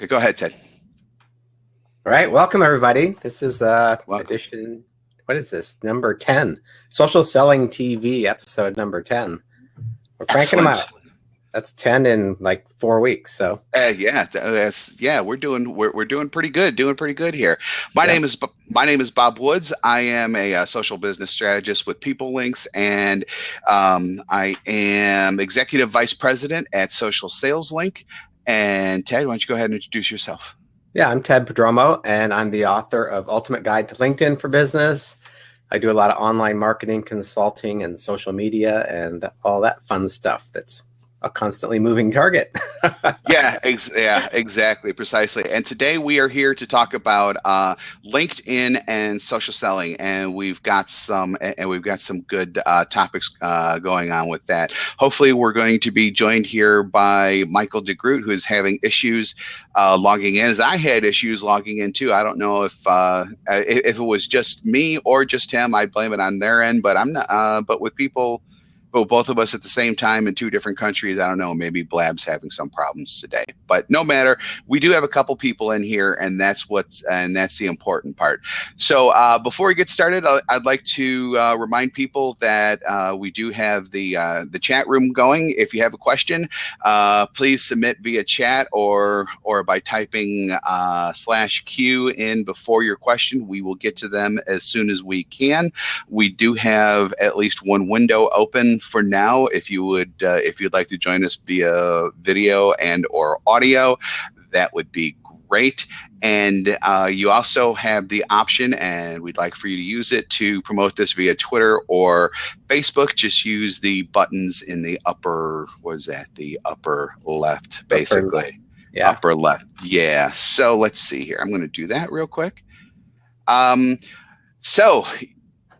Okay, go ahead, Ted. All right, welcome everybody. This is uh, edition. What is this? Number ten, Social Selling TV, episode number ten. We're cranking Excellent. them out that's 10 in like four weeks so uh, yeah that's yeah we're doing we're, we're doing pretty good doing pretty good here my yeah. name is my name is bob woods i am a, a uh, social business strategist with PeopleLinx and um, i am executive vice president at social sales link and ted why don't you go ahead and introduce yourself? Yeah i'm ted Prodromou and i'm the author of ultimate guide to linkedin for business. I do a lot of online marketing consulting and social media and all that fun stuff that's a constantly moving target. yeah, ex- yeah, exactly, precisely. And today we are here to talk about uh, LinkedIn and social selling, and we've got some and we've got some good uh, topics uh, going on with that. Hopefully, we're going to be joined here by Michael DeGroot, who is having issues uh, logging in, as I had issues logging in too. I don't know if uh, if it was just me or just him. I blame it on their end, but I'm not. Uh, but with people but both of us at the same time in two different countries. I don't know. Maybe Blab's having some problems today, but no matter. We do have a couple people in here, and that's what's and that's the important part. So uh, before we get started, I'd like to uh, remind people that uh, we do have the uh, the chat room going. If you have a question, uh, please submit via chat or or by typing uh, slash Q in before your question. We will get to them as soon as we can. We do have at least one window open for now, if you would, uh, if you'd like to join us via video and or audio, that would be great. And uh, you also have the option, and we'd like for you to use it to promote this via Twitter or Facebook. Just use the buttons in the upper, was that? The upper left, basically. Upper, yeah. Upper left. Yeah. So let's see here. I'm going to do that real quick. Um, so,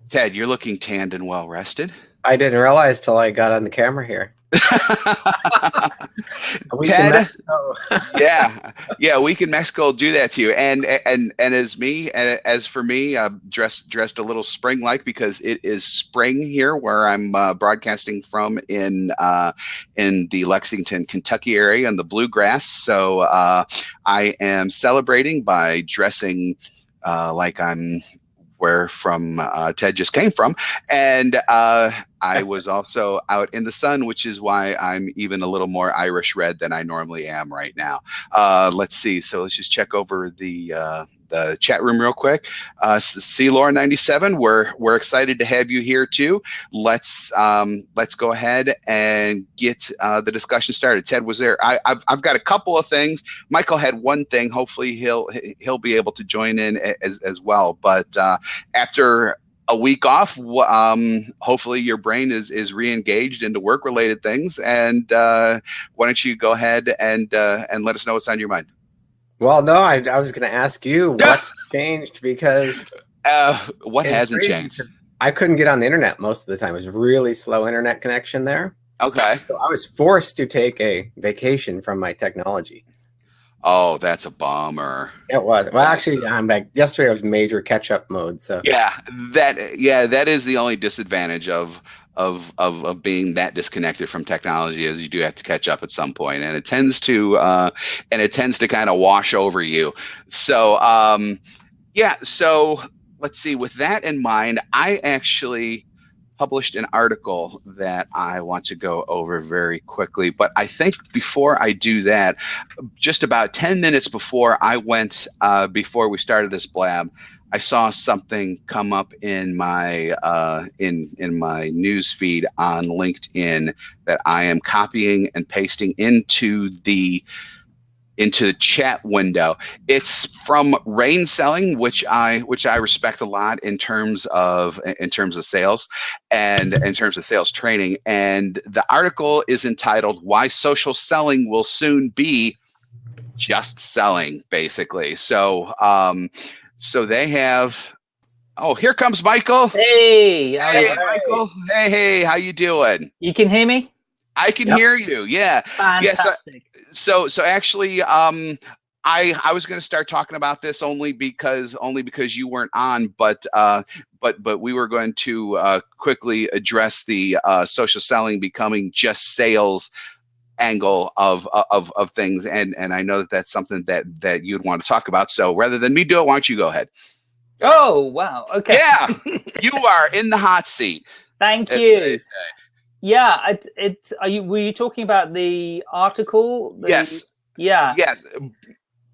Ted, you're looking tanned and well rested. I didn't realize till I got on the camera here. Ted, yeah, yeah, week in Mexico do that to you, and and and as me, as for me, uh, dressed dressed a little spring like because it is spring here where I'm uh, broadcasting from in uh, in the Lexington, Kentucky area in the bluegrass. So uh, I am celebrating by dressing uh, like I'm where from uh, Ted just came from. And uh, I was also out in the sun, which is why I'm even a little more Irish red than I normally am right now. Uh, let's see. So let's just check over the uh, the chat room real quick. Uh, see Laura 97, we're we're excited to have you here too. Let's um, let's go ahead and get uh, the discussion started. Ted was there. I, have I've got a couple of things. Michael had one thing. Hopefully he'll he'll be able to join in as as well. But uh, after a week off. Um, hopefully, your brain is is re-engaged into work-related things. And uh, why don't you go ahead and uh, and let us know what's on your mind? Well, no, I, I was going to ask you what's changed because uh, what hasn't changed? I couldn't get on the internet most of the time. It was really slow internet connection there. Okay. So I was forced to take a vacation from my technology. Oh, that's a bummer. It was. Well, actually, I'm back. Yesterday I was major catch-up mode. So yeah, that yeah, that is the only disadvantage of of, of, of being that disconnected from technology is you do have to catch up at some point and it tends to uh, and it tends to kind of wash over you. So um, yeah so let's see. With that in mind i actually published an article that i want to go over very quickly but i think before i do that just about 10 minutes before i went uh, before we started this blab I saw something come up in my uh, in in my news feed on LinkedIn that I am copying and pasting into the into the chat window. It's from Rain Selling, which I which I respect a lot in terms of in terms of sales and in terms of sales training. And the article is entitled "Why Social Selling Will Soon Be Just Selling," basically. So. Um, so they have. Oh, here comes Michael. Hey, hey, Michael. Hey, hey, how you doing? You can hear me. I can yep. hear you. Yeah. Fantastic. Yeah, so, so, so actually, um, I I was going to start talking about this only because only because you weren't on, but uh, but but we were going to uh, quickly address the uh, social selling becoming just sales angle of, uh, of of things, and and I know that that's something that that you'd want to talk about. So rather than me do it, why don't you go ahead? Oh wow! Okay. Yeah, you are in the hot seat. Thank you. Yeah, it, it. Are you? Were you talking about the article? The, yes. Yeah. Yes.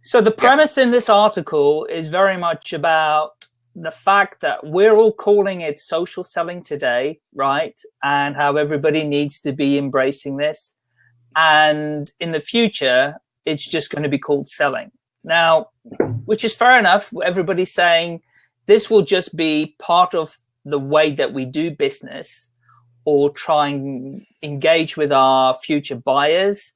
So the premise yeah. in this article is very much about the fact that we're all calling it social selling today, right? And how everybody needs to be embracing this. And in the future, it's just going to be called selling. Now, which is fair enough. Everybody's saying this will just be part of the way that we do business or try and engage with our future buyers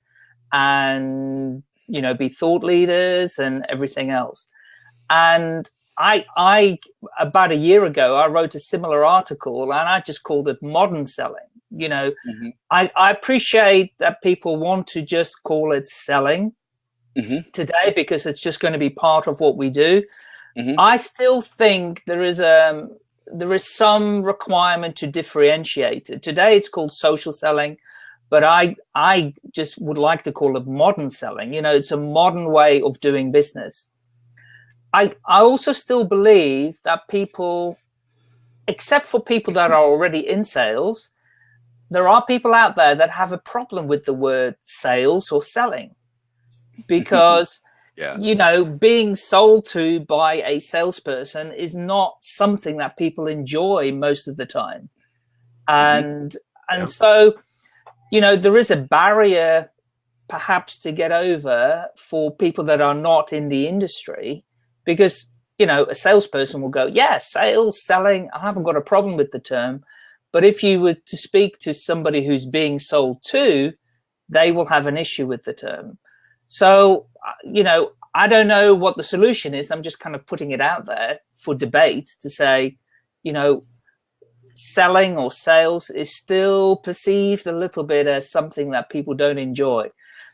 and you know, be thought leaders and everything else. And I, I, about a year ago, I wrote a similar article and I just called it modern selling. You know, mm -hmm. I, I appreciate that people want to just call it selling mm -hmm. today because it's just going to be part of what we do. Mm -hmm. I still think there is a, um, there is some requirement to differentiate it. Today it's called social selling but I I just would like to call it modern selling. You know, it's a modern way of doing business. I I also still believe that people, except for people that are already in sales, there are people out there that have a problem with the word sales or selling, because. Yeah. you know, being sold to by a salesperson is not something that people enjoy most of the time. Mm-hmm. And, and so you know, there is a barrier perhaps to get over for people that are not in the industry because, you know, a salesperson will go, yeah, sales, selling, I haven't got a problem with the term. But if you were to speak to somebody who's being sold to, they will have an issue with the term. So, uh, you know, I don't know what the solution is. I'm just kind of putting it out there for debate to say, you know, selling or sales is still perceived a little bit as something that people don't enjoy.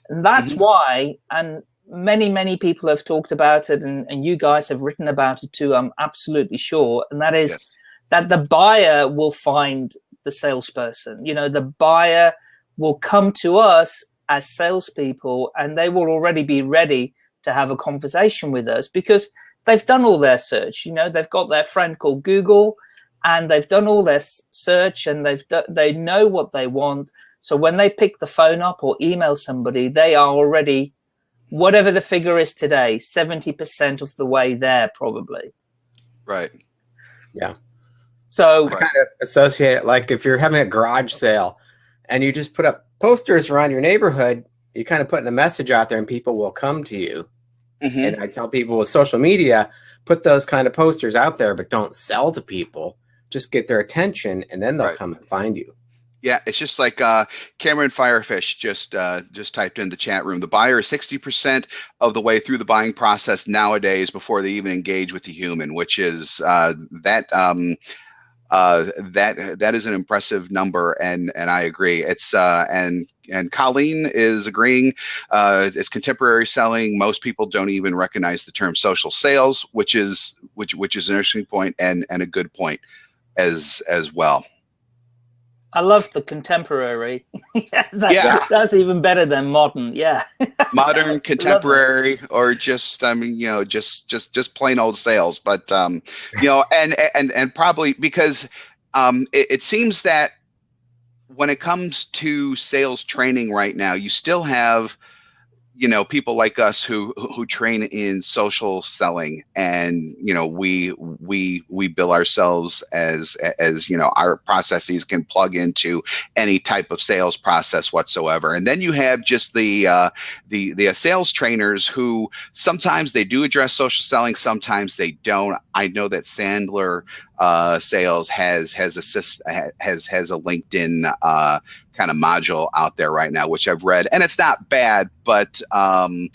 And that's mm -hmm. why, and many, many people have talked about it and, and you guys have written about it too, I'm absolutely sure. And that is yes. That the buyer will find the salesperson. You know, the buyer will come to us as salespeople and they will already be ready to have a conversation with us because they've done all their search. You know, they've got their friend called Google and they've done all their search and they've they know what they want. So when they pick the phone up or email somebody, they are already, whatever the figure is today, 70% of the way there probably. Right. Yeah. So I kind of associate it like if you're having a garage sale and you just put up posters around your neighborhood, you're kind of putting a message out there and people will come to you. Mm -hmm. And I tell people with social media, put those kind of posters out there, but don't sell to people just get their attention and then they'll right. come and find you. Yeah, it's just like uh, Cameron Firefish just uh, just typed in the chat room. The buyer is 60% of the way through the buying process nowadays before they even engage with the human, which is uh, that um, uh, that that is an impressive number, and and I agree. It's uh, and and Colleen is agreeing. Uh, it's contemporary selling. Most people don't even recognize the term social sales, which is which which is an interesting point and and a good point as as well. I love the contemporary. yes, that, yeah, that's even better than modern. Yeah, modern, contemporary, or just I mean, you know, just just just plain old sales. But um, you know, and and and probably because um, it, it seems that when it comes to sales training right now, you still have you know people like us who who train in social selling and you know we we we bill ourselves as as you know our processes can plug into any type of sales process whatsoever. And then you have just the uh, the the sales trainers who sometimes they do address social selling sometimes they don't. I know that sandler uh, sales has has assist has has a linkedin uh, kind of module out there right now, which I've read, and it's not bad, but um,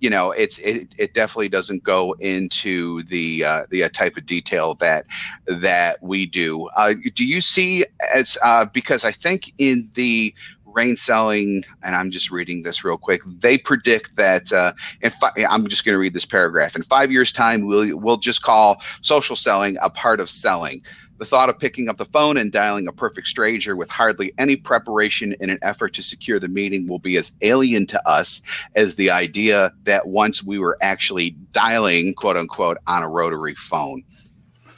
you know, it's it, it definitely doesn't go into the uh, the uh, type of detail that that we do. Uh, do you see as uh, because I think in the rain selling, and I'm just reading this real quick. They predict that uh, in fi- I'm just going to read this paragraph. In five years' time, we'll we'll just call social selling a part of selling The thought of picking up the phone and dialing a perfect stranger with hardly any preparation in an effort to secure the meeting will be as alien to us as the idea that once we were actually dialing, quote unquote, on a rotary phone.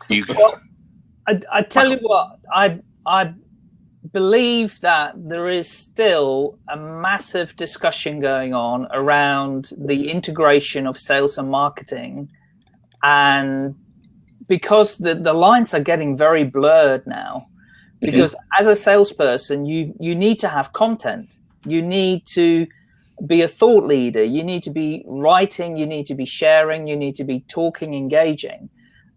You, well, I, I tell you what, I I believe that there is still a massive discussion going on around the integration of sales and marketing. And because the, the lines are getting very blurred now because as a salesperson you you need to have content. You need to be a thought leader. You need to be writing. You need to be sharing. You need to be talking engaging.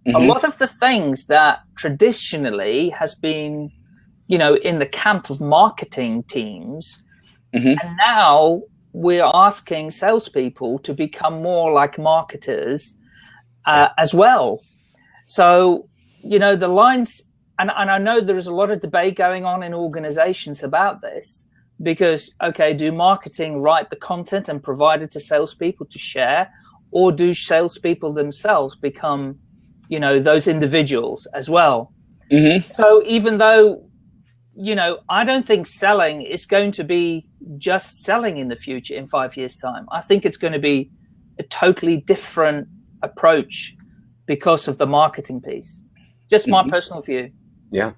Mm -hmm. a lot of the things that traditionally has been you know, in the camp of marketing teams. Mm-hmm. And now we're asking salespeople to become more like marketers uh, as well. So, you know, the lines, and, and I know there is a lot of debate going on in organizations about this because, okay, do marketing write the content and provide it to salespeople to share, or do salespeople themselves become, you know, those individuals as well? Mm-hmm. So even though you know, I don't think selling is going to be just selling in the future in five years' time. I think it's going to be a totally different approach because of the marketing piece. Just my mm -hmm. personal view. Yeah.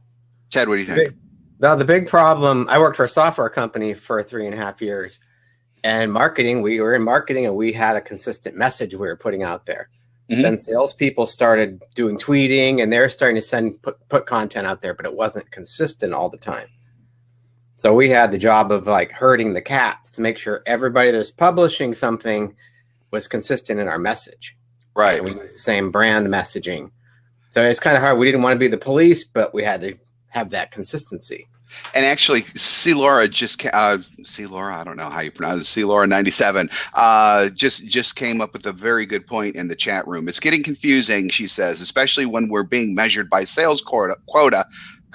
Chad, what do you think? Now, the big problem, I worked for a software company for three and a half years. And marketing, we were in marketing and we had a consistent message we were putting out there. Mm -hmm. Then salespeople started doing tweeting and they're starting to send put, put content out there, but it wasn't consistent all the time. So we had the job of like herding the cats to make sure everybody that's publishing something was consistent in our message. Right. we used the same brand messaging. So it's kind of hard. We didn't want to be the police, but we had to have that consistency. And actually, C. Laura just uh, C. Laura, I don't know how you pronounce it. C. Laura ninety seven uh, just just came up with a very good point in the chat room. It's getting confusing, she says, especially when we're being measured by sales quota. quota.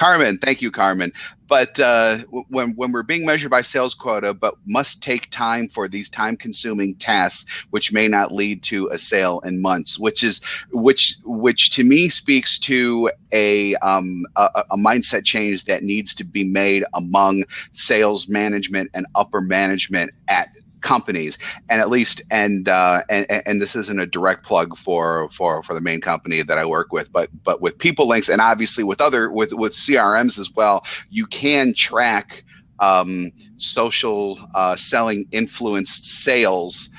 Carmen, thank you, Carmen. But uh, when when we're being measured by sales quota, but must take time for these time-consuming tasks, which may not lead to a sale in months, which is which which to me speaks to a um, a, a mindset change that needs to be made among sales management and upper management at companies. And at least and uh and and this isn't a direct plug for for for the main company that i work with but but with PeopleLinx and obviously with other with with crms as well you can track um social uh selling influenced sales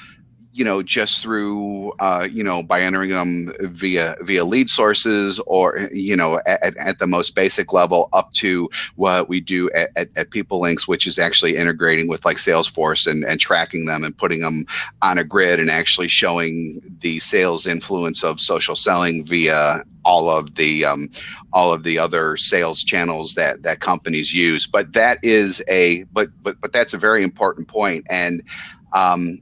you know, just through, uh, you know, by entering them via via lead sources or, you know, at, at the most basic level up to what we do at, at, at PeopleLinx, which is actually integrating with like Salesforce and, and tracking them and putting them on a grid and actually showing the sales influence of social selling via all of the um, all of the other sales channels that that companies use. But that is a but but but that's a very important point and um,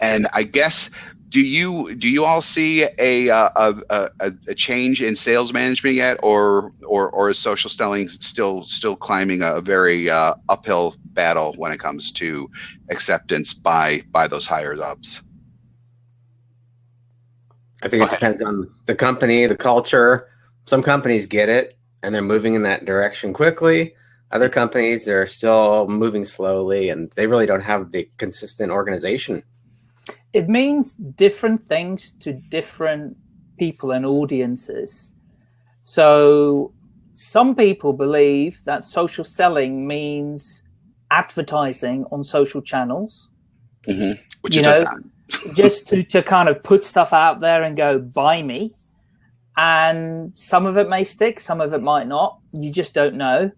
and I guess do you do you all see a uh, a, a, a change in sales management yet, or or or is social selling still still climbing a very uh, uphill battle when it comes to acceptance by by those higher ups? I think it depends on the company, the culture. Some companies get it and they're moving in that direction quickly. Other companies they're still moving slowly and they really don't have the consistent organization it means different things to different people and audiences. So some people believe that social selling means advertising on social channels. Mm -hmm. Which you know, just to, to kind of put stuff out there and go, buy me. And some of it may stick, some of it might not. You just don't know.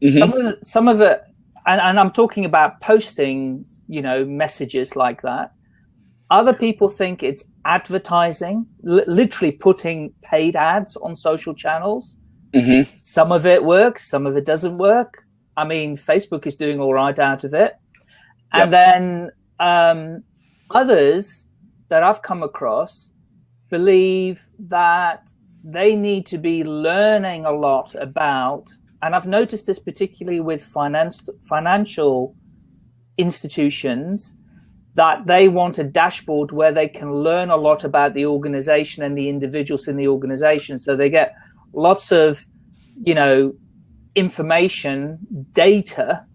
Mm -hmm. Some of it, some of it and, and I'm talking about posting, you know, messages like that other people think it's advertising, literally putting paid ads on social channels. Mm -hmm. Some of it works, some of it doesn't work. I mean, Facebook is doing all right out of it. And yep. then um, others that I've come across believe that they need to be learning a lot about, and I've noticed this particularly with finance, financial institutions, that they want a dashboard where they can learn a lot about the organization and the individuals in the organization. So they get lots of, you know, information, data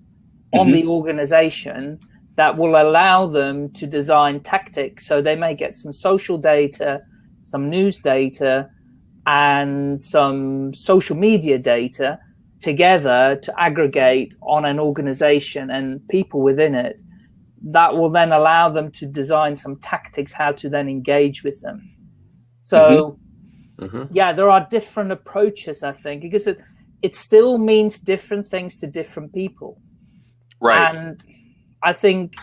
on mm-hmm. the organization that will allow them to design tactics. So they may get some social data, some news data, and some social media data together to aggregate on an organization and people within it that will then allow them to design some tactics how to then engage with them. So, mm-hmm. Mm-hmm. yeah, there are different approaches, I think, because it, it still means different things to different people. Right. And I think,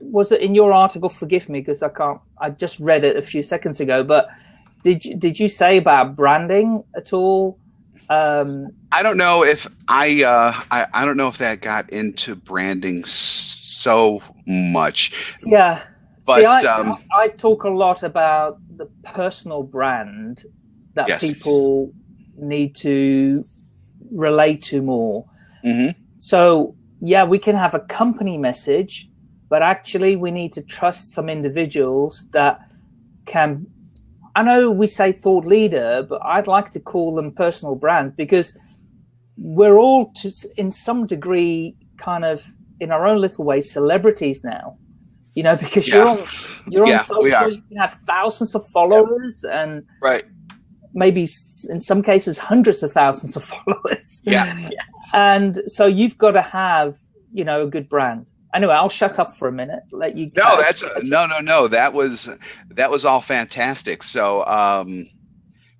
was it in your article? Forgive me because I can't, I just read it a few seconds ago, but did you, did you say about branding at all? Um, I don't know if I, uh, I, I don't know if that got into branding so much. Yeah. But See, I, um, I talk a lot about the personal brand that Yes. people need to relate to more. mhm. So, yeah, we can have a company message, but actually, we need to trust some individuals that can. I know we say thought leader, but I'd like to call them personal brand because we're all, to, in some degree, kind of in our own little ways celebrities now. You know, because you're on you're Yeah, on we are. social, you can have thousands of followers and Right. maybe in some cases hundreds of thousands of followers. Yeah. And so you've got to have, you know, a good brand. Anyway, I'll shut up for a minute. Let you. No, uh, that's no, no, no. That was that was all fantastic. So, um,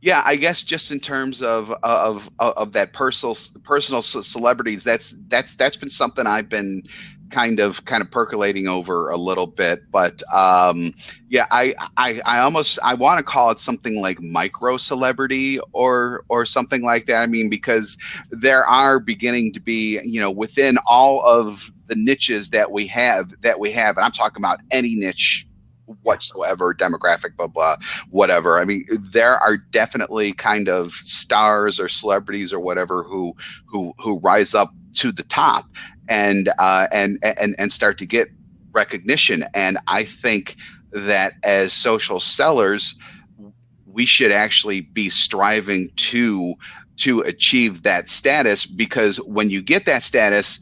yeah, I guess just in terms of of of that personal personal celebrities, that's that's that's been something I've been kind of kind of percolating over a little bit. But um, yeah, I I, I almost I want to call it something like micro celebrity or or something like that. I mean, because there are beginning to be you know within all of the niches that we have that we have, and I'm talking about any niche whatsoever demographic blah blah whatever. I mean there are definitely kind of stars or celebrities or whatever who who who rise up to the top and uh and and and start to get recognition. And i think that as social sellers we should actually be striving to to achieve that status because when you get that status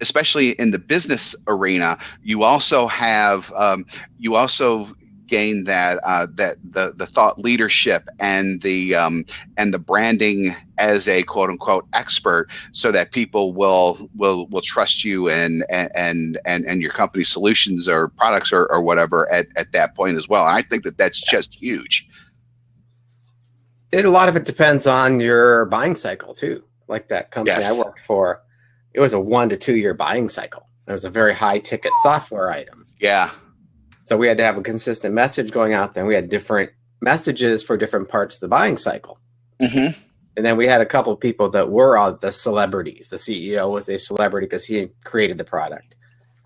especially in the business arena you also have um, you also gain that uh, that the the thought leadership and the um, and the branding as a quote unquote expert so that people will will will trust you and and and and your company solutions or products or, or whatever at, at that point as well and i think that that's just huge It, a lot of it depends on your buying cycle too. Like that company Yes. I worked for, it was a one to two year buying cycle. It was a very high ticket software item. yeah So we had to have a consistent message going out there. We had different messages for different parts of the buying cycle. hmm And then we had a couple of people that were all the celebrities. The CEO was a celebrity because he created the product.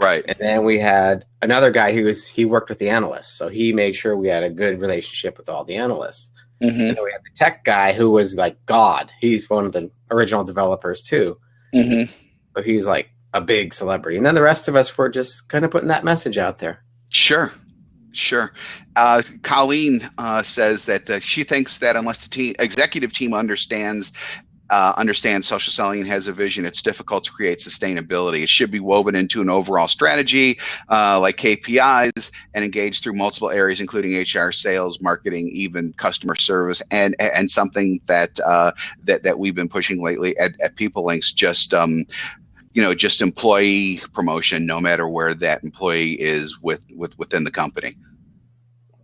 right And then we had another guy who was he worked with the analysts. So he made sure we had a good relationship with all the analysts. hmm And then we had the tech guy who was like God. He's one of the original developers too. hmm But he's like a big celebrity. And then the rest of us were just kind of putting that message out there. Sure, sure. Uh, Colleen uh, says that uh, she thinks that unless the team, executive team understands uh, understands social selling and has a vision, it's difficult to create sustainability. It should be woven into an overall strategy, uh, like KPIs, and engaged through multiple areas, including HR, sales, marketing, even customer service, and and something that uh, that that we've been pushing lately at, at PeopleLinx. Just um, you know just employee promotion no matter where that employee is with with within the company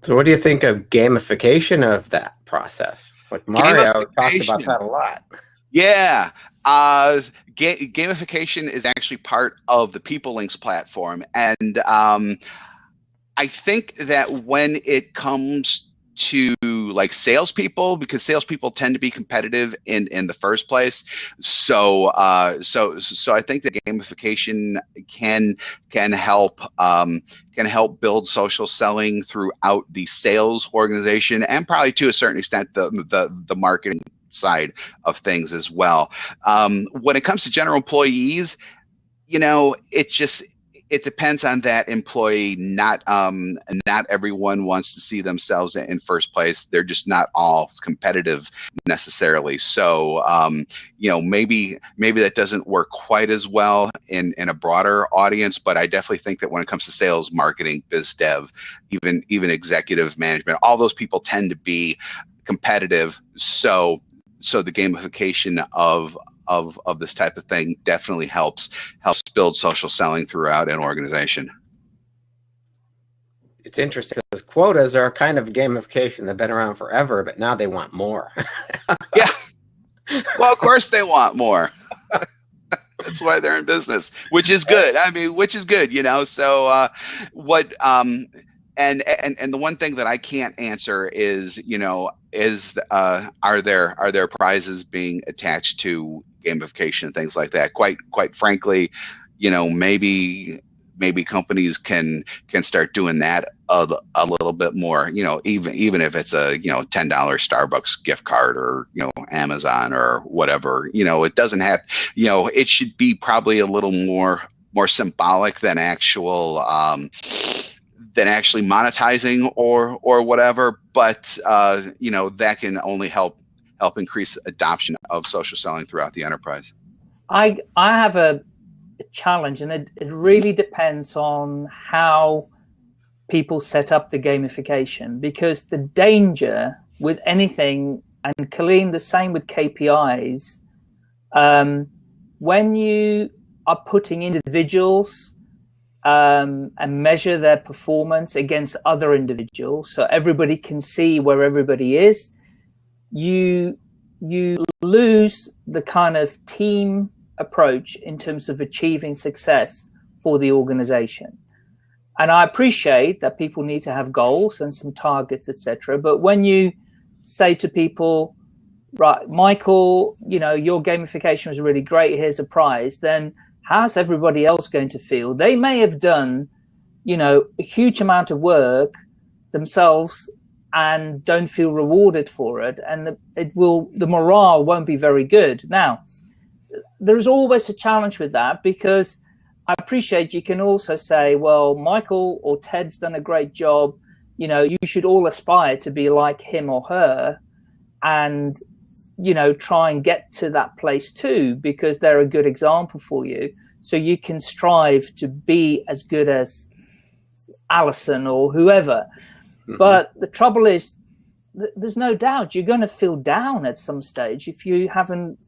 So what do you think of gamification of that process? Like Mario talks about that a lot. yeah uh ga- gamification is actually part of the PeopleLinx platform and um i think that when it comes to like salespeople because salespeople tend to be competitive in in the first place. So uh so so i think that gamification can can help um can help build social selling throughout the sales organization and probably to a certain extent the the, the marketing side of things as well. Um when it comes to general employees you know it just it depends on that employee. Not um, not everyone wants to see themselves in first place. They're just not all competitive necessarily. So um, you know, maybe maybe that doesn't work quite as well in in a broader audience. But I definitely think that when it comes to sales, marketing, biz dev, even even executive management, all those people tend to be competitive. So so the gamification of of of this type of thing definitely helps helps build social selling throughout an organization. It's interesting because quotas are a kind of gamification. They've been around forever, but now they want more. yeah. Well, of course they want more. That's why they're in business, which is good. I mean, which is good, you know. So, uh, what um, and and and the one thing that I can't answer is, you know, is uh, are there are there prizes being attached to gamification things like that? Quite quite frankly, you know, maybe maybe companies can can start doing that a, a little bit more. You know, even even if it's a you know ten dollar Starbucks gift card or you know Amazon or whatever. You know, it doesn't have. You know, it should be probably a little more more symbolic than actual. Um, than actually monetizing or or whatever. But uh, you know that can only help help increase adoption of social selling throughout the enterprise. I I have a, challenge, and it, it really depends on how people set up the gamification because the danger with anything and Colleen the same with KPIs um, when you are putting individuals um, and measure their performance against other individuals so everybody can see where everybody is, you you lose the kind of team approach in terms of achieving success for the organization. And I appreciate that people need to have goals and some targets, etc. But when you say to people, right, Michael, you know, your gamification was really great, here's a prize, then how's everybody else going to feel? They may have done, you know, a huge amount of work themselves and don't feel rewarded for it. And the, it will, the morale won't be very good. Now, there's always a challenge with that because I appreciate you can also say, well, Michael or Ted's done a great job. You know, you should all aspire to be like him or her. And you know, try and get to that place too, because they're a good example for you. So you can strive to be as good as Allison or whoever. Mm -hmm. But the trouble is, th there's no doubt you're going to feel down at some stage if you haven't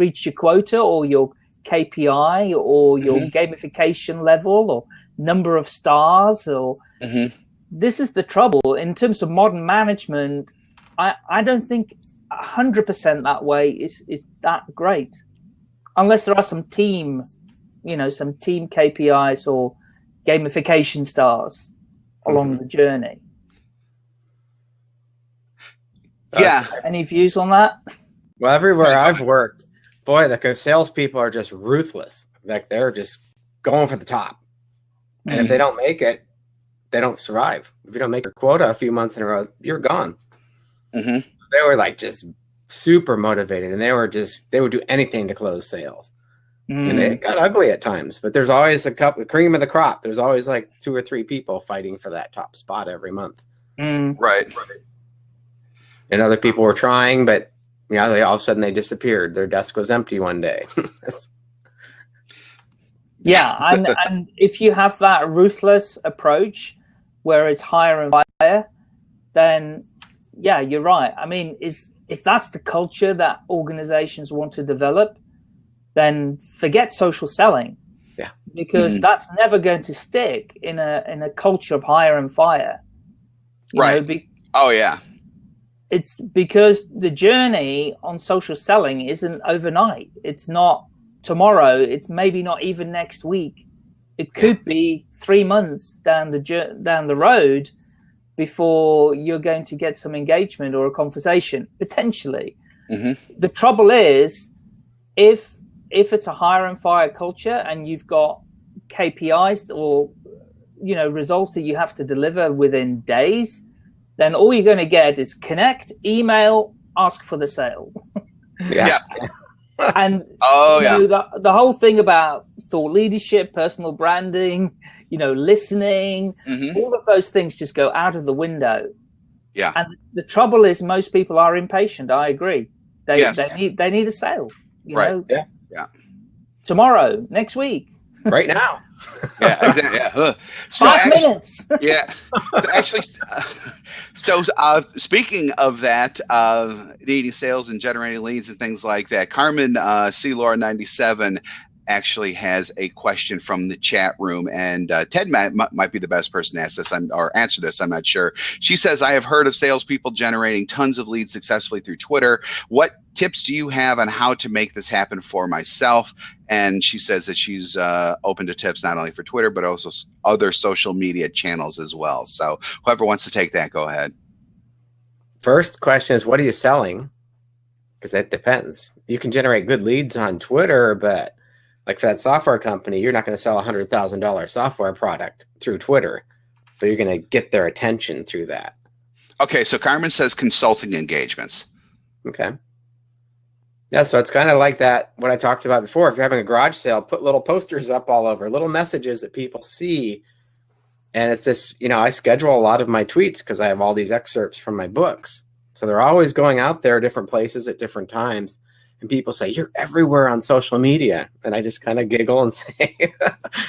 reached your quota or your KPI or your mm -hmm. gamification level or number of stars or mm -hmm. this is the trouble in terms of modern management. I, I don't think 100% that way is, is that great. Unless there are some team, you know, some team KPIs or gamification stars along mm -hmm. the journey. Yeah. Uh, any views on that? Well, everywhere I've worked, boy, the salespeople are just ruthless. Like they're just going for the top. And mm. if they don't make it, they don't survive. If you don't make your quota a few months in a row, you're gone. Mm -hmm they were like just super motivated and they were just they would do anything to close sales mm. and it got ugly at times but there's always a couple cream of the crop there's always like two or three people fighting for that top spot every month mm. right and other people were trying but you know they all of a sudden they disappeared their desk was empty one day yeah and, and if you have that ruthless approach where it's hire and fire then yeah, you're right. I mean, is if that's the culture that organizations want to develop, then forget social selling. Yeah. Because mm. that's never going to stick in a in a culture of hire and fire. You right. Know, be, oh yeah. It's because the journey on social selling isn't overnight. It's not tomorrow. It's maybe not even next week. It could be three months down the down the road before you're going to get some engagement or a conversation potentially. Mm -hmm. The trouble is, if if it's a hire and fire culture and you've got KPIs or you know results that you have to deliver within days, then all you're going to get is connect, email, ask for the sale. yeah. and oh yeah, know, the, the whole thing about thought leadership, personal branding, you know, listening, mm-hmm. all of those things just go out of the window. Yeah. And the trouble is, most people are impatient. I agree. They yes. they need they need a sale. You right. Know? Yeah. Yeah. Tomorrow, next week. Right now. yeah, exactly. Yeah. Uh, so Five actually, minutes. yeah. So actually, uh, so uh, speaking of that, uh, needing sales and generating leads and things like that, Carmen uh, C. Laura ninety seven actually has a question from the chat room, and uh, Ted might, might be the best person to ask this I'm, or answer this. I'm not sure. She says, "I have heard of salespeople generating tons of leads successfully through Twitter. What tips do you have on how to make this happen for myself?" And she says that she's uh, open to tips not only for Twitter but also other social media channels as well. So whoever wants to take that, go ahead. First question is, what are you selling? Because that depends. You can generate good leads on Twitter, but like for that software company, you're not going to sell a hundred thousand dollar software product through Twitter, but you're going to get their attention through that. Okay, so Carmen says consulting engagements. Okay. Yeah, so it's kind of like that what I talked about before. If you're having a garage sale, put little posters up all over, little messages that people see. And it's this, you know, I schedule a lot of my tweets because I have all these excerpts from my books. So they're always going out there different places at different times and people say you're everywhere on social media. And i just kind of giggle and say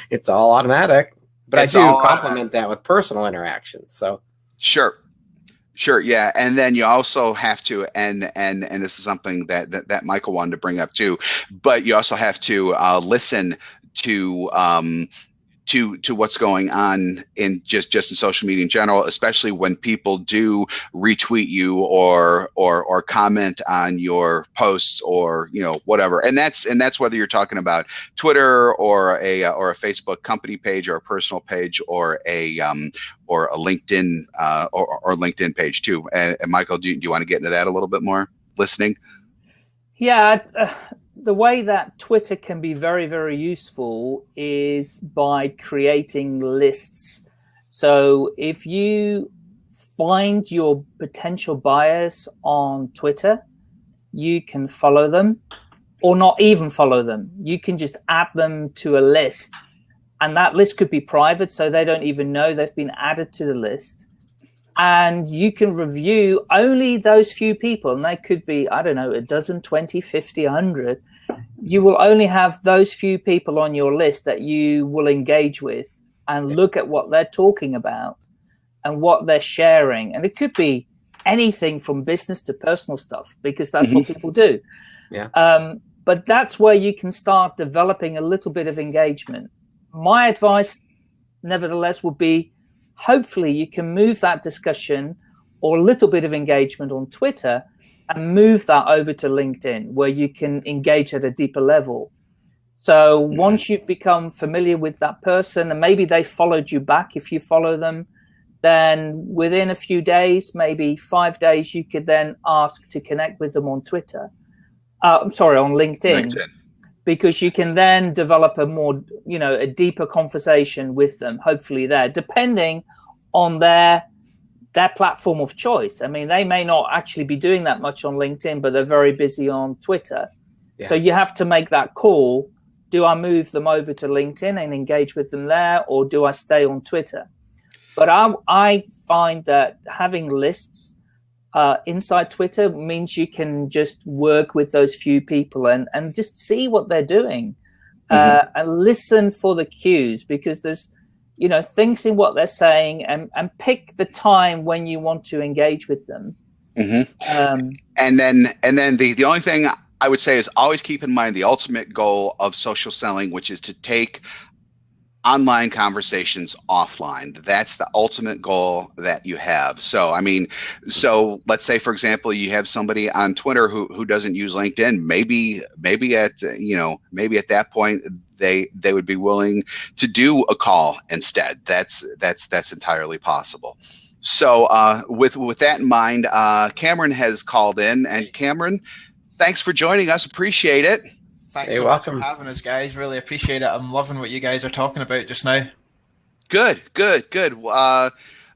it's all automatic. But it's i do complement that with personal interactions so. Sure. Sure yeah and then you also have to and and and this is something that that, that michael wanted to bring up too but you also have to uh, listen to um, to to what's going on in just just in social media in general, especially when people do retweet you or or or comment on your posts or you know whatever. And that's and that's whether you're talking about Twitter or a uh, or a Facebook company page or a personal page or a um, or a LinkedIn uh, or, or LinkedIn page too. And, and Michael, do you, do you want to get into that a little bit more? Listening. Yeah, uh, the way that Twitter can be very, very useful is by creating lists. So if you find your potential buyers on Twitter, you can follow them or not even follow them. You can just add them to a list and that list could be private so they don't even know they've been added to the list and you can review only those few people and they could be i don't know a dozen 20 50 100 you will only have those few people on your list that you will engage with and look at what they're talking about and what they're sharing. And it could be anything from business to personal stuff because that's what mm-hmm. people do. Yeah. Um, but that's where you can start developing a little bit of engagement. My advice nevertheless would be hopefully you can move that discussion or a little bit of engagement on Twitter and move that over to LinkedIn where you can engage at a deeper level. So mm-hmm. once you've become familiar with that person and maybe they followed you back if you follow them, then within a few days, maybe five days, you could then ask to connect with them on Twitter. Uh, I'm sorry, on LinkedIn. LinkedIn because you can then develop a more, you know, a deeper conversation with them, hopefully there, depending on their their platform of choice. I mean, they may not actually be doing that much on LinkedIn, but they're very busy on Twitter. Yeah. So you have to make that call. Do I move them over to LinkedIn and engage with them there, or do I stay on Twitter? But I, I find that having lists uh, inside Twitter means you can just work with those few people and, and just see what they're doing uh, mm-hmm. uh, and listen for the cues because there's, you know, things in what they're saying and, and pick the time when you want to engage with them. Mm-hmm. Um, and then, and then the, the only thing I would say is always keep in mind the ultimate goal of social selling, which is to take online conversations offline. That's the ultimate goal that you have. So, I mean, so let's say, for example, you have somebody on Twitter who, who doesn't use LinkedIn. Maybe, maybe at, you know, maybe at that point, they, they would be willing to do a call instead. That's, that's, that's entirely possible. So, uh, with, with that in mind, uh, Cameron has called in and Cameron, thanks for joining us. Appreciate it. Thanks hey, so welcome. much for having us, guys. Really appreciate it. I'm loving what you guys are talking about just now. Good, good, good. Uh,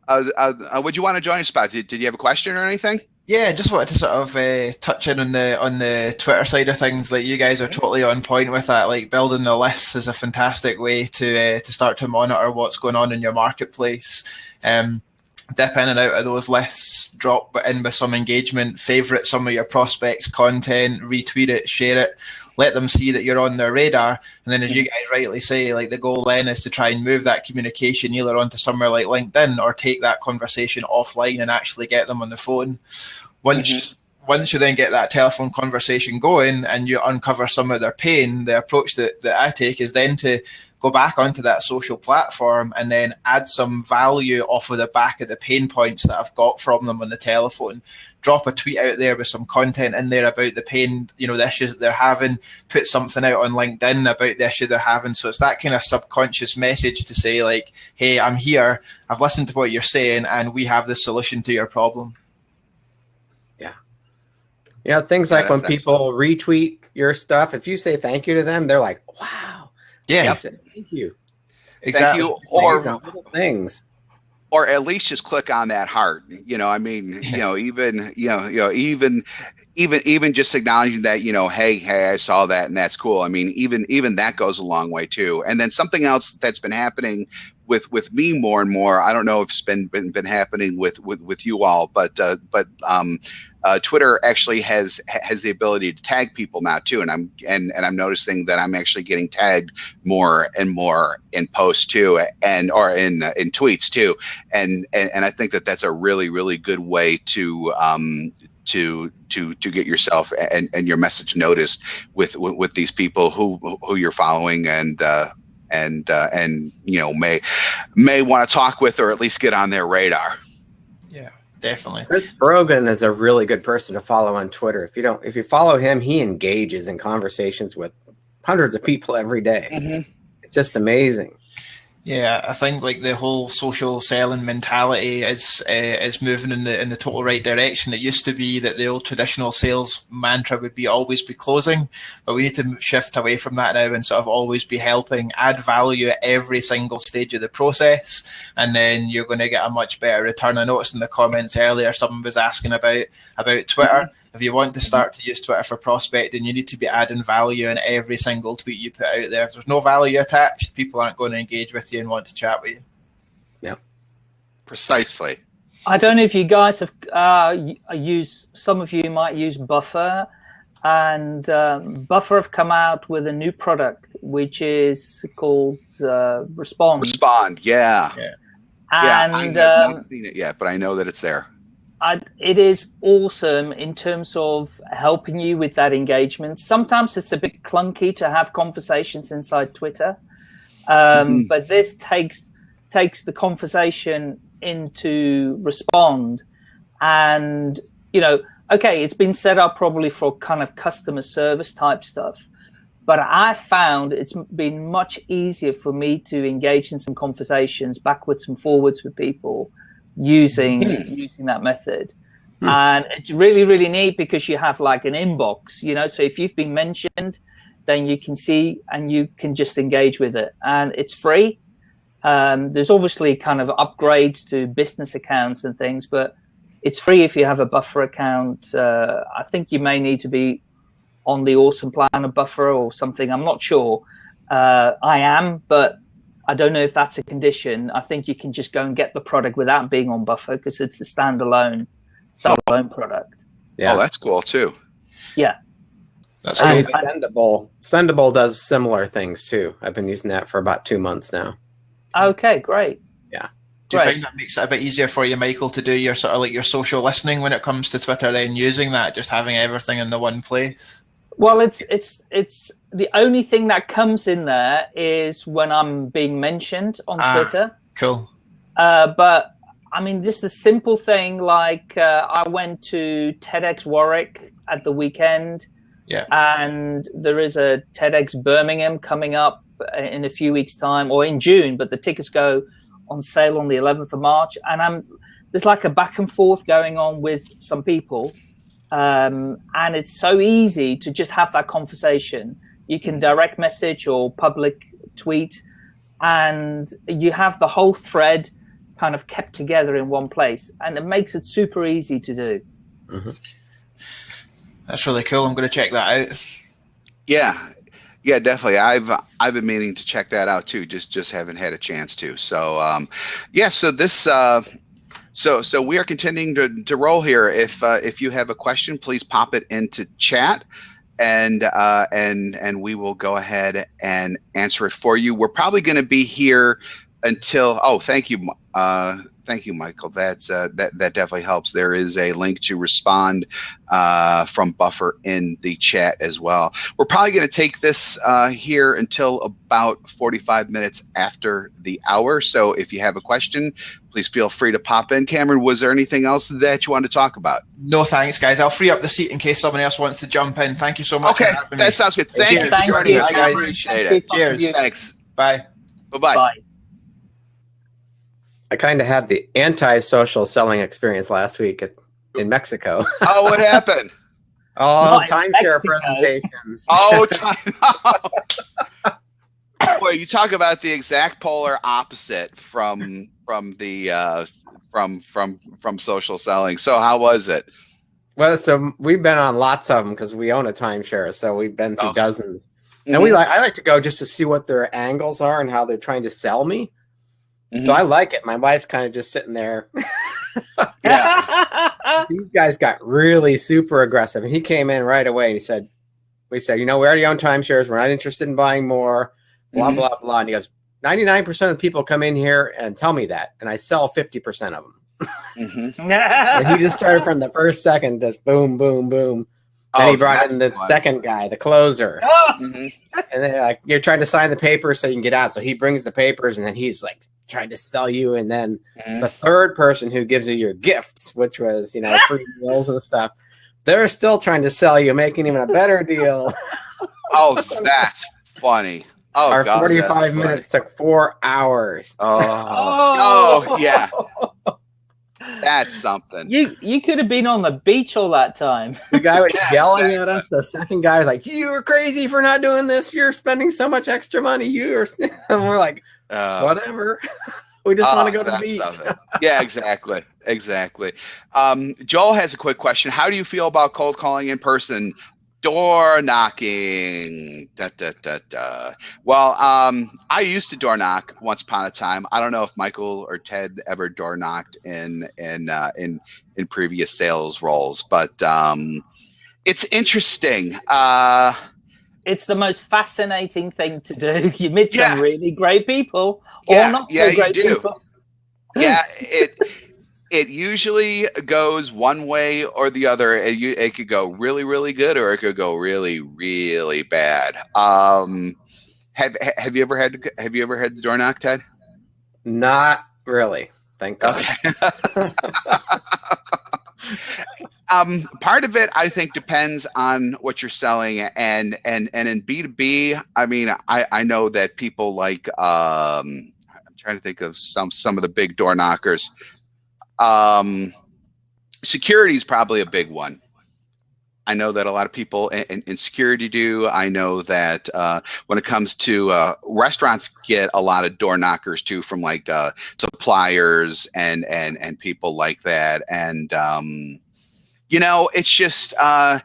uh, uh, uh would you want to join us, Pat? Did, did you have a question or anything? Yeah, just wanted to sort of uh, touch in on the on the Twitter side of things. Like you guys are totally on point with that. Like building the lists is a fantastic way to uh, to start to monitor what's going on in your marketplace. Um, dip in and out of those lists, drop in with some engagement, favorite some of your prospects' content, retweet it, share it, let them see that you're on their radar. And then, as you guys rightly say, like the goal then is to try and move that communication either onto somewhere like LinkedIn or take that conversation offline and actually get them on the phone. Once mm-hmm once you then get that telephone conversation going and you uncover some of their pain, the approach that, that I take is then to go back onto that social platform and then add some value off of the back of the pain points that I've got from them on the telephone. Drop a tweet out there with some content in there about the pain, you know, the issues that they're having, put something out on LinkedIn about the issue they're having. So it's that kind of subconscious message to say, like, hey, I'm here, I've listened to what you're saying, and we have the solution to your problem. Yeah. You know, things like when people retweet your stuff, if you say thank you to them, they're like, wow yeah. Yep. Thank you. Exactly. Thank you. Or things. Or at least just click on that heart. You know, I mean, you know, even you know, you know, even even even just acknowledging that you know hey hey i saw that and that's cool i mean even even that goes a long way too and then something else that's been happening with with me more and more i don't know if it's been been, been happening with with with you all but uh, but um uh, Twitter actually has has the ability to tag people now too, and I'm and and I'm noticing that I'm actually getting tagged more and more in posts too, and or in in tweets too, and and, and I think that that's a really really good way to um, to to to get yourself and, and your message noticed with, with, with these people who who you're following and uh, and uh, and you know may may want to talk with or at least get on their radar Yeah, definitely. Chris Brogan is a really good person to follow on Twitter. If you don't, if you follow him, he engages in conversations with hundreds of people every day. Mm-hmm. It's just amazing. Yeah, I think like the whole social selling mentality is uh, is moving in the in the total right direction. It used to be that the old traditional sales mantra would be always be closing, but we need to shift away from that now and sort of always be helping, add value at every single stage of the process, and then you're going to get a much better return. I noticed in the comments earlier someone was asking about about Twitter. Mm-hmm if you want to start to use Twitter for prospecting, you need to be adding value in every single tweet you put out there. If there's no value attached, people aren't going to engage with you and want to chat with you. Yeah, precisely. I don't know if you guys have uh, used. Some of you might use Buffer, and um, Buffer have come out with a new product which is called uh, Respond. Respond, yeah. Yeah. And, yeah, I have um, not seen it yet, but I know that it's there. I, it is awesome in terms of helping you with that engagement. Sometimes it's a bit clunky to have conversations inside Twitter, um, mm. but this takes takes the conversation into respond, and you know, okay, it's been set up probably for kind of customer service type stuff, but I found it's been much easier for me to engage in some conversations backwards and forwards with people using hmm. using that method. Hmm. And it's really, really neat because you have like an inbox, you know. So if you've been mentioned, then you can see and you can just engage with it, and it's free. Um, there's obviously kind of upgrades to business accounts and things, but it's free if you have a buffer account. Uh, I think you may need to be on the awesome plan of buffer or something. I'm not sure. Uh, I am, but I don't know if that's a condition. I think you can just go and get the product without being on Buffer because it's a standalone standalone oh. product. Yeah, oh, that's cool too. Yeah, that's cool. And Sendible Sendible does similar things too. I've been using that for about two months now. Okay, great. Yeah. Do you find that makes it a bit easier for you, Michael, to do your sort of like your social listening when it comes to Twitter? Then using that, just having everything in the one place. Well, it's it's it's the only thing that comes in there is when I'm being mentioned on ah, Twitter. Cool. Uh, but I mean, just a simple thing like uh, I went to TEDx Warwick at the weekend. Yeah. And there is a TEDx Birmingham coming up in a few weeks' time or in June, but the tickets go on sale on the 11th of March. And I'm there's like a back and forth going on with some people. Um, and it's so easy to just have that conversation you can direct message or public tweet, and you have the whole thread kind of kept together in one place, and it makes it super easy to do. Mm-hmm. That's really cool. I'm going to check that out. Yeah, yeah, definitely. I've I've been meaning to check that out too. Just just haven't had a chance to. So um, yeah. So this. Uh, so so we are continuing to, to roll here. If uh, if you have a question, please pop it into chat, and uh, and and we will go ahead and answer it for you. We're probably going to be here until. Oh, thank you, uh, thank you, Michael. That's uh, that that definitely helps. There is a link to respond uh, from Buffer in the chat as well. We're probably going to take this uh, here until about 45 minutes after the hour. So if you have a question, please feel free to pop in. Cameron, was there anything else that you wanted to talk about? No, thanks, guys. I'll free up the seat in case somebody else wants to jump in. Thank you so much. Okay, that sounds good. Thank Cheers. you Thank for you. joining us. I guys. appreciate Thank it. Cheers. Thanks. Bye. Bye-bye. Bye. I kind of had the anti-social selling experience last week at, in Mexico. Oh, what happened? Oh, Not timeshare presentations. Oh, time. Boy, you talk about the exact polar opposite from from the uh, from from from social selling. So how was it? Well, so we've been on lots of them because we own a timeshare, so we've been through Oh. dozens. And we like I like to go just to see what their angles are and how they're trying to sell me. Mhm. So I like it. My wife's kind of just sitting there. Yeah. These guys got really super aggressive, and he came in right away and he said, "We said, you know, we already own timeshares. We're not interested in buying more." Blah Mhm. blah blah. And he goes, 99 percent of the people come in here and tell me that, and I sell 50 percent of them." Mhm. And he just started from the first second, just boom, boom, boom. Then Oh, he brought in the that's fun. second guy, the closer. Mhm. And then like you're trying to sign the papers so you can get out. So he brings the papers and then he's like trying to sell you. And then Mhm. the third person who gives you your gifts, which was, you know, free meals and stuff, they're still trying to sell you, making even a better deal. Oh, that's funny. Oh, Our God, 45 that's funny. minutes took four hours. Oh, Oh. oh, yeah, that's something. You you could have been on the beach all that time. The guy was Yeah, yelling exactly. at us. The second guy was like, You're crazy for not doing this. You're spending so much extra money. You're and we're like, Uh, whatever. We just Oh, want to go to the beach. yeah, exactly, exactly. Um, Joel has a quick question. How do you feel about cold calling in person? Door knocking. Da, da, da, da. Well, um, I used to door knock once upon a time. I don't know if Michael or Ted ever door knocked in in uh, in in previous sales roles, but um, it's interesting. Uh, It's the most fascinating thing to do. You meet Yeah. some really great people, or Yeah, not yeah, so you great do. people. yeah it it usually goes one way or the other it, you- it could go really really good or it could go really really bad um have have you ever had have you ever had the door knock ted Not really. Thank God. okay um part of it i think depends on what you're selling and and and in b2b i mean i i know that people like um i'm trying to think of some some of the big door knockers. Um security is probably a big one. I know that a lot of people in, in, in security do. I know that uh, when it comes to uh, restaurants get a lot of door knockers too from like uh, suppliers and and and people like that. And um you know it's just uh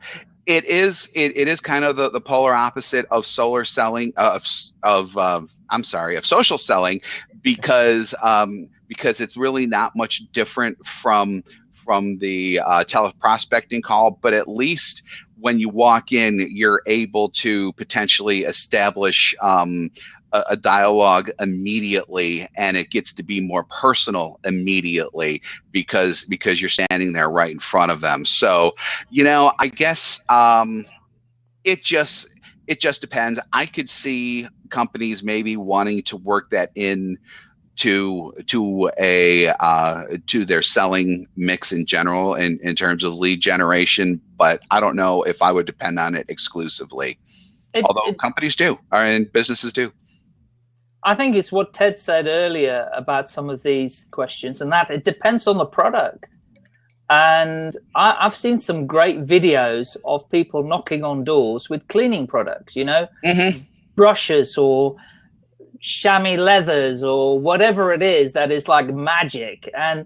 it is it, it is kind of the, the polar opposite of solar selling of of uh, i'm sorry of social selling because um because it's really not much different from from the uh, teleprospecting call but at least when you walk in you're able to potentially establish um, a, a dialogue immediately and it gets to be more personal immediately because because you're standing there right in front of them. So you know i guess um it just it just depends. I could see companies maybe wanting to work that in to to a uh, to their selling mix in general in, in terms of lead generation but i don't know if i would depend on it exclusively It- although it- companies do or and businesses do I think it's what Ted said earlier about some of these questions, and that it depends on the product. And I, I've seen some great videos of people knocking on doors with cleaning products, you know, mm-hmm. brushes or chamois leathers or whatever it is that is like magic. And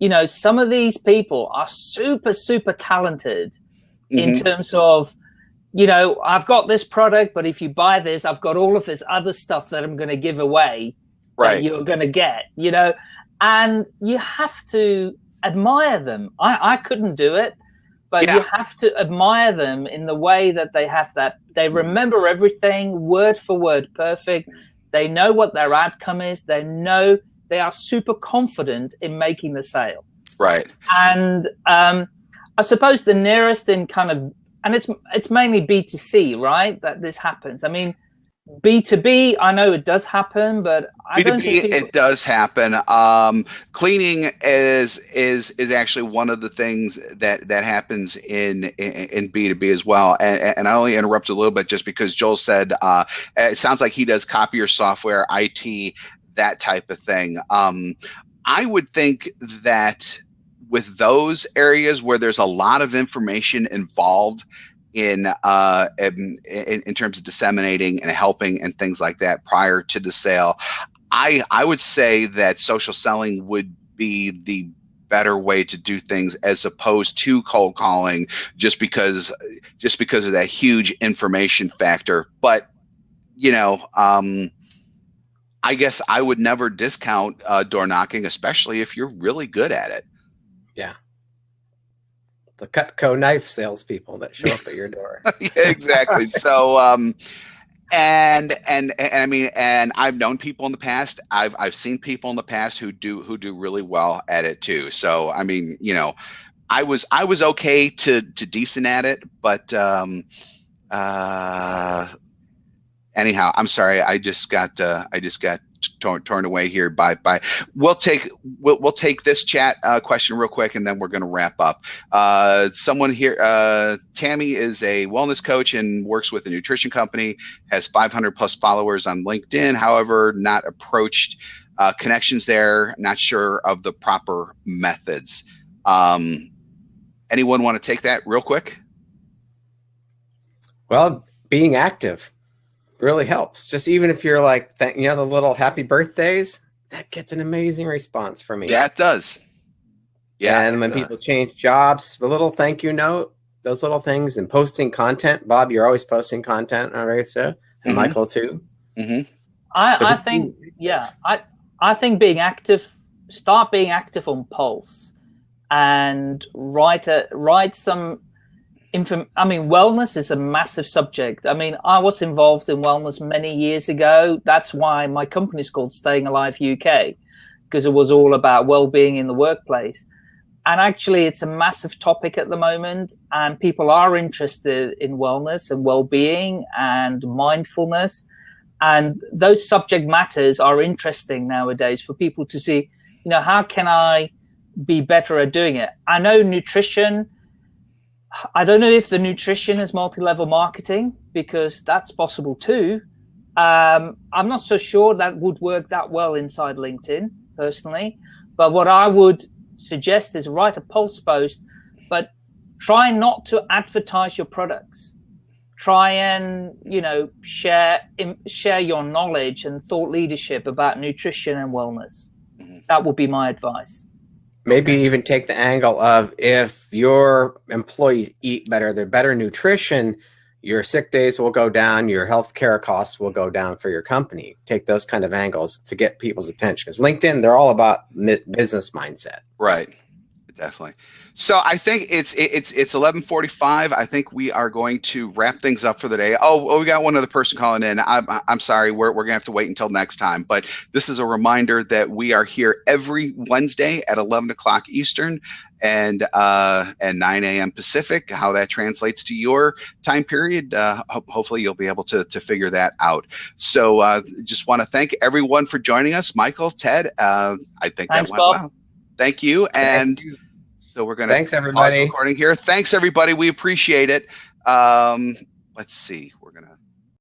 you know, some of these people are super, super talented mm-hmm. in terms of, you know, I've got this product, but if you buy this, I've got all of this other stuff that I'm going to give away right. you're going to get, you know, and you have to admire them. I, I couldn't do it, but yeah. you have to admire them in the way that they have that. They mm-hmm. remember everything word for word, perfect. They know what their outcome is. They know they are super confident in making the sale. Right. And um, I suppose the nearest in kind of, and it's it's mainly B two C, right? That this happens. I mean, B two B, I know it does happen, but B two B it does happen. Um, cleaning is is is actually one of the things that that happens in in B two B as well. And, and I only interrupt a little bit just because Joel said uh, it sounds like he does copier software, IT, that type of thing. Um, I would think that with those areas where there's a lot of information involved in, uh, in, in terms of disseminating and helping and things like that prior to the sale, I I would say that social selling would be the better way to do things as opposed to cold calling just because just because of that huge information factor but you know um, I guess I would never discount uh, door knocking, especially if you're really good at it. Yeah. The Cutco knife salespeople that show up at your door. yeah, exactly. so, um, and, and and I mean, and I've known people in the past. I've I've seen people in the past who do who do really well at it too. So, I mean, you know, I was I was okay to to decent at it, but um, uh, anyhow, I'm sorry. I just got uh, I just got torn, torn away here by by. We'll take we'll, we'll take this chat uh, question real quick, and then we're going to wrap up. Uh, someone here, uh, Tammy is a wellness coach and works with a nutrition company. Has 500 plus followers on LinkedIn. However, not approached uh, connections there. Not sure of the proper methods. Um, anyone want to take that real quick? Well, being active really helps. Just even if you're like, you know, the little happy birthdays, that gets an amazing response from me. Yeah, it does. Yeah. And when people change jobs, a little thank you note, those little things, and posting content. Bob, you're always posting content on our show, and mm-hmm. Michael too. Mm-hmm. I, so I think, yeah, I, I think being active, start being active on Pulse, and write a write some I mean, wellness is a massive subject. I mean, I was involved in wellness many years ago. That's why my company is called Staying Alive UK, because it was all about well-being in the workplace. And actually, it's a massive topic at the moment, and people are interested in wellness and well-being and mindfulness. And those subject matters are interesting nowadays for people to see, you know, how can I be better at doing it? I know nutrition I don't know if the nutrition is multi-level marketing because that's possible too. Um, I'm not so sure that would work that well inside LinkedIn personally. But what I would suggest is write a pulse post, but try not to advertise your products. Try and you know share share your knowledge and thought leadership about nutrition and wellness. Mm-hmm. That would be my advice. Maybe even take the angle of if your employees eat better, they're better nutrition, your sick days will go down, your health care costs will go down for your company. Take those kind of angles to get people's attention. Because LinkedIn, they're all about business mindset. Right. Definitely. So I think it's it's it's eleven forty five. I think we are going to wrap things up for the day. Oh, oh we got one other person calling in. I'm I'm sorry. We're we're gonna have to wait until next time. But this is a reminder that we are here every Wednesday at eleven o'clock Eastern and uh, and 9 a.m. Pacific. How that translates to your time period, uh, ho- hopefully you'll be able to to figure that out. So uh, just want to thank everyone for joining us, Michael, Ted. Uh, I think Thanks, that went Bob. well. Thank you, and. Thank you. So we're going to thanks everybody recording here. Thanks everybody. We appreciate it. Um, let's see.